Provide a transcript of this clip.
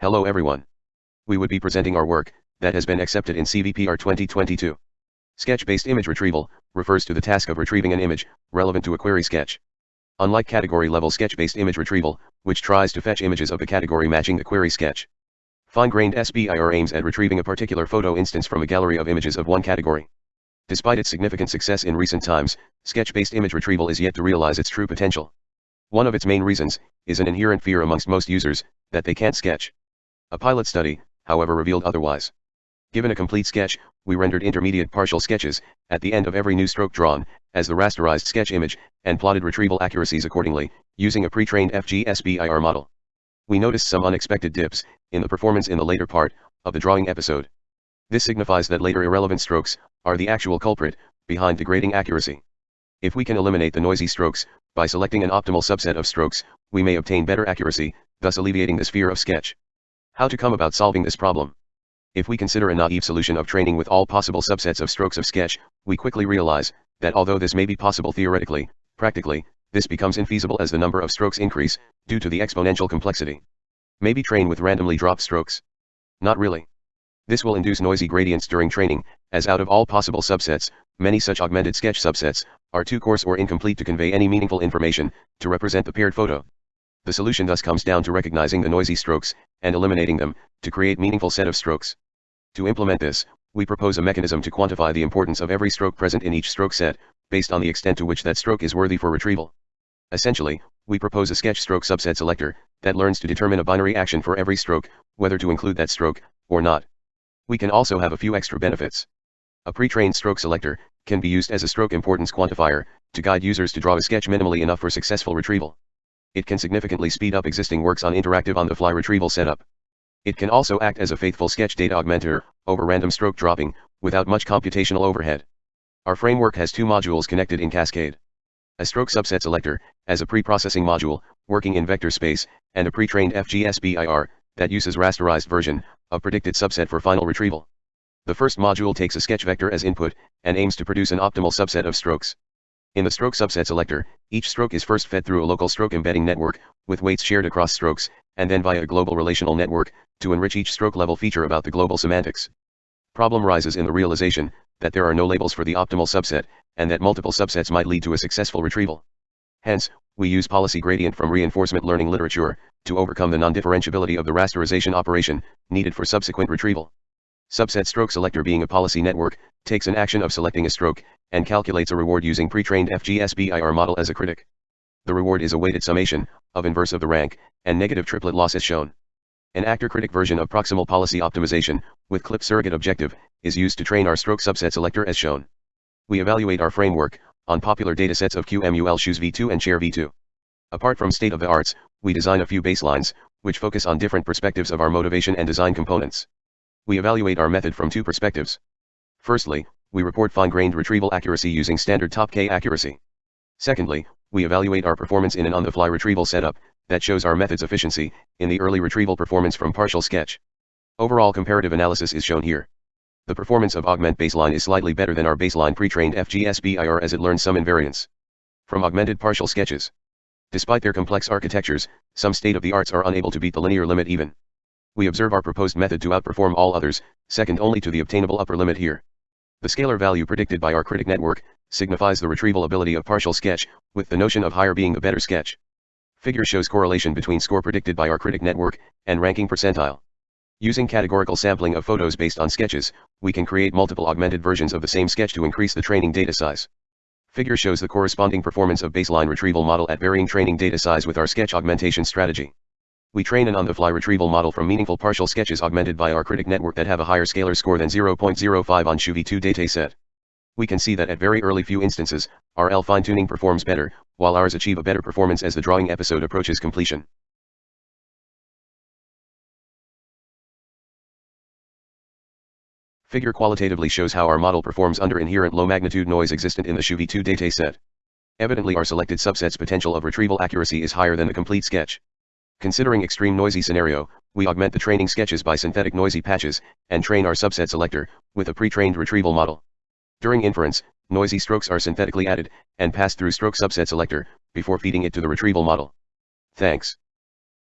Hello everyone. We would be presenting our work, that has been accepted in CVPR 2022. Sketch-based image retrieval, refers to the task of retrieving an image, relevant to a query sketch. Unlike category-level sketch-based image retrieval, which tries to fetch images of the category matching the query sketch. Fine-grained SBIR aims at retrieving a particular photo instance from a gallery of images of one category. Despite its significant success in recent times, sketch-based image retrieval is yet to realize its true potential. One of its main reasons, is an inherent fear amongst most users, that they can't sketch. A pilot study, however revealed otherwise. Given a complete sketch, we rendered intermediate partial sketches, at the end of every new stroke drawn, as the rasterized sketch image, and plotted retrieval accuracies accordingly, using a pre-trained FGSBIR model. We noticed some unexpected dips, in the performance in the later part, of the drawing episode. This signifies that later irrelevant strokes, are the actual culprit, behind degrading accuracy. If we can eliminate the noisy strokes, by selecting an optimal subset of strokes, we may obtain better accuracy, thus alleviating this fear of sketch. How to come about solving this problem? If we consider a naive solution of training with all possible subsets of strokes of sketch, we quickly realize, that although this may be possible theoretically, practically, this becomes infeasible as the number of strokes increase, due to the exponential complexity. Maybe train with randomly dropped strokes. Not really. This will induce noisy gradients during training, as out of all possible subsets, many such augmented sketch subsets, are too coarse or incomplete to convey any meaningful information, to represent the paired photo. The solution thus comes down to recognizing the noisy strokes, and eliminating them, to create meaningful set of strokes. To implement this, we propose a mechanism to quantify the importance of every stroke present in each stroke set, based on the extent to which that stroke is worthy for retrieval. Essentially, we propose a sketch stroke subset selector, that learns to determine a binary action for every stroke, whether to include that stroke, or not. We can also have a few extra benefits. A pre-trained stroke selector, can be used as a stroke importance quantifier, to guide users to draw a sketch minimally enough for successful retrieval. It can significantly speed up existing works on interactive on-the-fly retrieval setup. It can also act as a faithful sketch data augmenter, over random stroke dropping, without much computational overhead. Our framework has two modules connected in cascade. A stroke subset selector, as a pre-processing module, working in vector space, and a pre-trained FGSBIR, that uses rasterized version, of predicted subset for final retrieval. The first module takes a sketch vector as input, and aims to produce an optimal subset of strokes. In the stroke subset selector, each stroke is first fed through a local stroke embedding network, with weights shared across strokes, and then via a global relational network, to enrich each stroke level feature about the global semantics. Problem rises in the realization, that there are no labels for the optimal subset, and that multiple subsets might lead to a successful retrieval. Hence, we use policy gradient from reinforcement learning literature, to overcome the non-differentiability of the rasterization operation, needed for subsequent retrieval. Subset stroke selector being a policy network, takes an action of selecting a stroke, and calculates a reward using pre-trained FGSBIR model as a critic. The reward is a weighted summation, of inverse of the rank, and negative triplet loss as shown. An actor-critic version of proximal policy optimization, with clip surrogate objective, is used to train our stroke subset selector as shown. We evaluate our framework, on popular datasets of QMUL Shoes v2 and Chair v2. Apart from state-of-the-arts, we design a few baselines, which focus on different perspectives of our motivation and design components. We evaluate our method from two perspectives. Firstly, we report fine-grained retrieval accuracy using standard top K accuracy. Secondly, we evaluate our performance in an on-the-fly retrieval setup, that shows our method's efficiency, in the early retrieval performance from partial sketch. Overall comparative analysis is shown here. The performance of Augment Baseline is slightly better than our baseline pre-trained FGSBIR as it learns some invariance. From augmented partial sketches. Despite their complex architectures, some state-of-the-arts are unable to beat the linear limit even. We observe our proposed method to outperform all others, second only to the obtainable upper limit here. The scalar value predicted by our critic network, signifies the retrieval ability of partial sketch, with the notion of higher being a better sketch. Figure shows correlation between score predicted by our critic network, and ranking percentile. Using categorical sampling of photos based on sketches, we can create multiple augmented versions of the same sketch to increase the training data size. Figure shows the corresponding performance of baseline retrieval model at varying training data size with our sketch augmentation strategy. We train an on-the-fly retrieval model from meaningful partial sketches augmented by our critic network that have a higher scalar score than 0.05 on Shoe-v2 dataset. We can see that at very early few instances, our L fine-tuning performs better, while ours achieve a better performance as the drawing episode approaches completion. Figure qualitatively shows how our model performs under inherent low magnitude noise existent in the Shoe-v2 dataset. Evidently our selected subset's potential of retrieval accuracy is higher than the complete sketch. Considering extreme noisy scenario, we augment the training sketches by synthetic noisy patches, and train our subset selector, with a pre-trained retrieval model. During inference, noisy strokes are synthetically added, and passed through stroke subset selector, before feeding it to the retrieval model. Thanks.